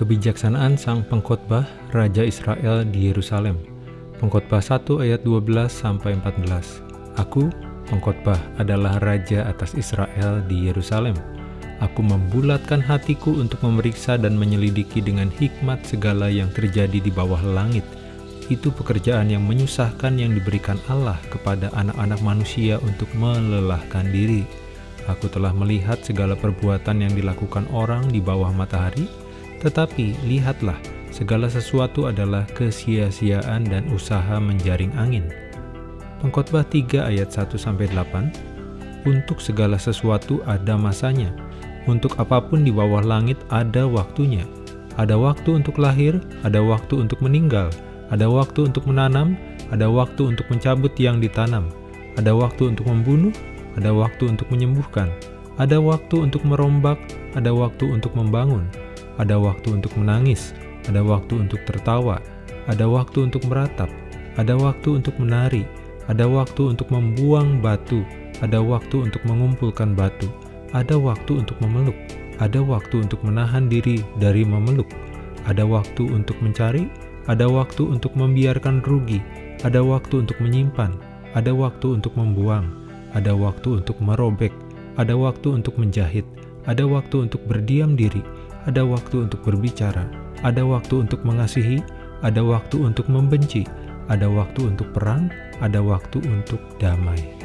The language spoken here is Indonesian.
Kebijaksanaan sang pengkhotbah Raja Israel di Yerusalem. Pengkhotbah 1 ayat 12 sampai 14. Aku, pengkhotbah, adalah raja atas Israel di Yerusalem. Aku membulatkan hatiku untuk memeriksa dan menyelidiki dengan hikmat segala yang terjadi di bawah langit. Itu pekerjaan yang menyusahkan yang diberikan Allah kepada anak-anak manusia untuk melelahkan diri. Aku telah melihat segala perbuatan yang dilakukan orang di bawah matahari, tetapi lihatlah, segala sesuatu adalah kesia-siaan dan usaha menjaring angin. Pengkhotbah 3 ayat 1-8 Untuk segala sesuatu ada masanya, untuk apa pun di bawah langit ada waktunya. Ada waktu untuk lahir, ada waktu untuk meninggal, ada waktu untuk menanam, ada waktu untuk mencabut yang ditanam, ada waktu untuk membunuh, ada waktu untuk menyembuhkan, ada waktu untuk merombak, ada waktu untuk membangun, ada waktu untuk menangis, ada waktu untuk tertawa, ada waktu untuk meratap, ada waktu untuk menari, ada waktu untuk membuang batu, ada waktu untuk mengumpulkan batu, ada waktu untuk memeluk, ada waktu untuk menahan diri dari memeluk, ada waktu untuk mencari, ada waktu untuk membiarkan rugi, ada waktu untuk menyimpan, ada waktu untuk membuang, ada waktu untuk merobek, ada waktu untuk menjahit, ada waktu untuk berdiam diri, ada waktu untuk berbicara, ada waktu untuk mengasihi, ada waktu untuk membenci, ada waktu untuk perang, ada waktu untuk damai.